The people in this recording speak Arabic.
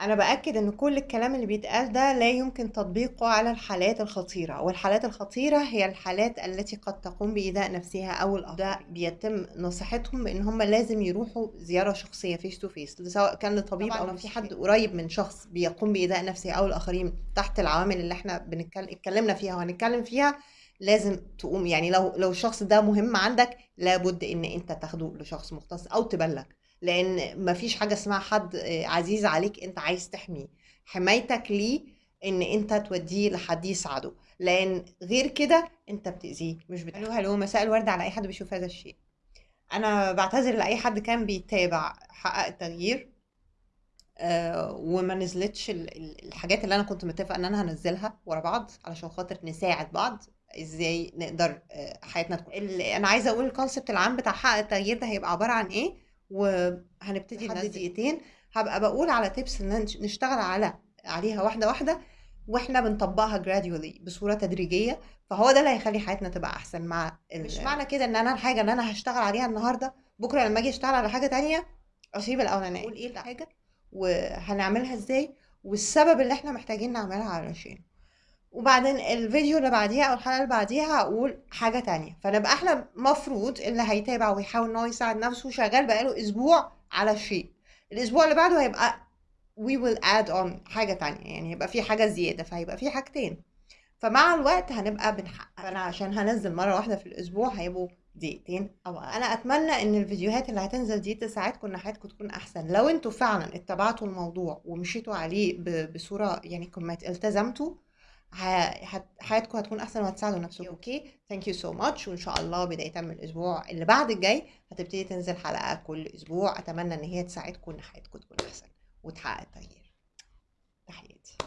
أنا بأكد إن كل الكلام اللي بيتقال ده لا يمكن تطبيقه على الحالات الخطيرة والحالات الخطيرة هي الحالات التي قد تقوم بإيذاء نفسها أو الآخرين بيتم نصيحتهم بإن هم لازم يروحوا زيارة شخصية face to face سواء كان لطبيب أو في حد قريب من شخص بيقوم بإيذاء نفسه أو الآخرين تحت العوامل اللي إحنا بنتكلم اتكلمنا فيها وهنتكلم فيها لازم تقوم. يعني لو لو الشخص ده مهم عندك لابد إن أنت تاخده لشخص مختص أو تبلغ. لأن مفيش حاجة اسمها حد آه، عزيز عليك أنت عايز تحميه. حمايتك ليه؟ إن أنت توديه لحد يساعده. لأن غير كده أنت بتأذيه مش بتحميه هلو مساء الورد على أي حد بيشوف هذا الشيء؟ أنا بعتذر لأي حد كان بيتابع حقق التغيير آه، وما نزلتش ال- ال- الحاجات اللي أنا كنت متفقة إن أنا هنزلها ورا بعض علشان خاطر نساعد بعض. إزاي نقدر آه، حياتنا تكون. أنا عايزة أقول الكونسبت العام بتاع حقق التغيير ده هيبقى عبارة عن إيه؟ وهنبتدي لحد دقيقتين هبقى بقول على تيبس إن نش- نشتغل على عليها واحدة واحدة وإحنا بنطبقها gradually بصورة تدريجية فهو ده اللي هيخلي حياتنا تبقى أحسن. مع ال- مش معنى كده إن أنا الحاجة اللي أنا هشتغل عليها النهارده بكرة لما أجي أشتغل على حاجة تانية أسيب الأولانية. أقول إيه الحاجة. وهنعملها إزاي؟ والسبب اللي إحنا محتاجين نعملها علشان. وبعدين الفيديو اللي بعديها أو الحلقة اللي بعديها هقول حاجة تانية. فنبقى إحنا مفروض اللي هيتابع ويحاول إن هو يساعد نفسه شغال بقاله أسبوع على شيء الأسبوع اللي بعده هيبقى we will add on حاجة تانية يعني هيبقى في حاجة زيادة فهيبقى في حاجتين. فمع الوقت هنبقى بنحقق. فانا عشان هنزل مرة واحدة في الأسبوع هيبقوا دقيقتين. أو. أنا أتمنى إن الفيديوهات اللي هتنزل دي تساعدكم إن حياتكم تكون أحسن. لو أنتوا فعلا اتبعتوا الموضوع ومشيتوا عليه بصورة يعني كل ما التزمتوا حياتكم هتكون أحسن وهتساعدوا نفسكم. Okay thank you so much وإن شاء الله بدايه من الأسبوع اللي بعد الجاي هتبتدي تنزل حلقة كل أسبوع. أتمنى إن هي تساعدكم إن حياتكم تكون أحسن وتحقق التغيير. تحياتي.